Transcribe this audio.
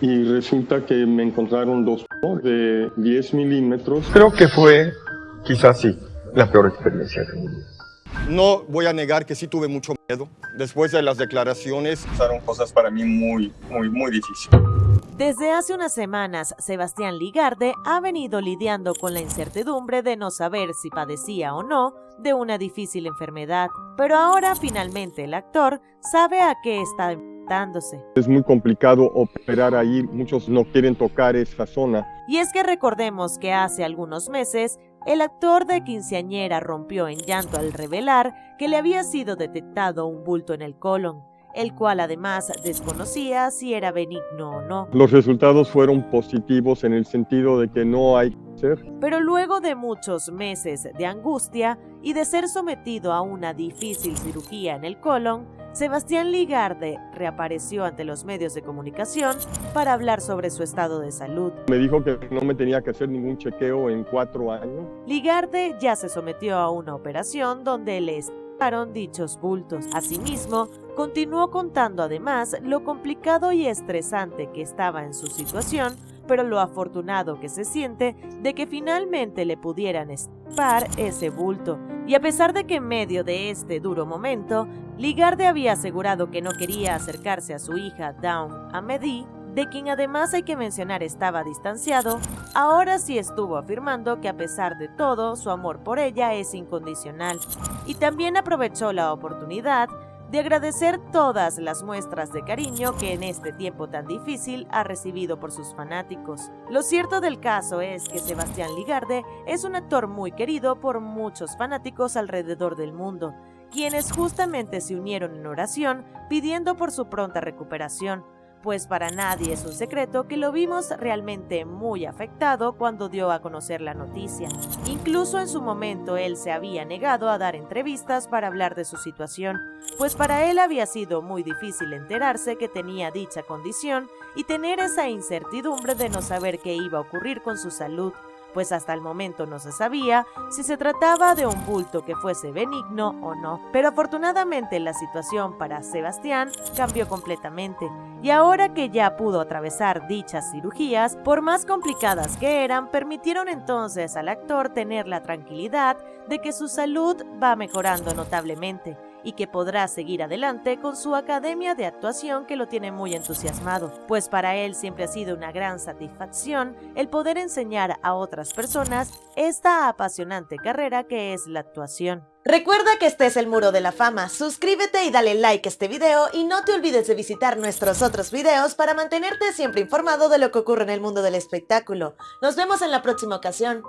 y resulta que me encontraron dos de 10 milímetros. Creo que fue, quizás sí, la peor experiencia de mi vida. No voy a negar que sí tuve mucho miedo. Después de las declaraciones, pasaron cosas para mí muy, muy, muy difíciles. Desde hace unas semanas, Sebastián Ligarde ha venido lidiando con la incertidumbre de no saber si padecía o no de una difícil enfermedad, pero ahora finalmente el actor sabe a qué está Es muy complicado operar ahí, muchos no quieren tocar esa zona. Y es que recordemos que hace algunos meses el actor de quinceañera rompió en llanto al revelar que le había sido detectado un bulto en el colon el cual además desconocía si era benigno o no. Los resultados fueron positivos en el sentido de que no hay cáncer. Pero luego de muchos meses de angustia y de ser sometido a una difícil cirugía en el colon, Sebastián Ligarde reapareció ante los medios de comunicación para hablar sobre su estado de salud. Me dijo que no me tenía que hacer ningún chequeo en cuatro años. Ligarde ya se sometió a una operación donde le dichos bultos. Asimismo, continuó contando además lo complicado y estresante que estaba en su situación, pero lo afortunado que se siente de que finalmente le pudieran estar ese bulto. Y a pesar de que en medio de este duro momento, Ligarde había asegurado que no quería acercarse a su hija Dawn Amedi, de quien además hay que mencionar estaba distanciado, ahora sí estuvo afirmando que a pesar de todo, su amor por ella es incondicional. Y también aprovechó la oportunidad de agradecer todas las muestras de cariño que en este tiempo tan difícil ha recibido por sus fanáticos. Lo cierto del caso es que Sebastián Ligarde es un actor muy querido por muchos fanáticos alrededor del mundo, quienes justamente se unieron en oración pidiendo por su pronta recuperación pues para nadie es un secreto que lo vimos realmente muy afectado cuando dio a conocer la noticia. Incluso en su momento él se había negado a dar entrevistas para hablar de su situación, pues para él había sido muy difícil enterarse que tenía dicha condición y tener esa incertidumbre de no saber qué iba a ocurrir con su salud pues hasta el momento no se sabía si se trataba de un bulto que fuese benigno o no. Pero afortunadamente la situación para Sebastián cambió completamente y ahora que ya pudo atravesar dichas cirugías, por más complicadas que eran, permitieron entonces al actor tener la tranquilidad de que su salud va mejorando notablemente y que podrá seguir adelante con su academia de actuación que lo tiene muy entusiasmado, pues para él siempre ha sido una gran satisfacción el poder enseñar a otras personas esta apasionante carrera que es la actuación. Recuerda que este es el Muro de la Fama, suscríbete y dale like a este video y no te olvides de visitar nuestros otros videos para mantenerte siempre informado de lo que ocurre en el mundo del espectáculo. Nos vemos en la próxima ocasión.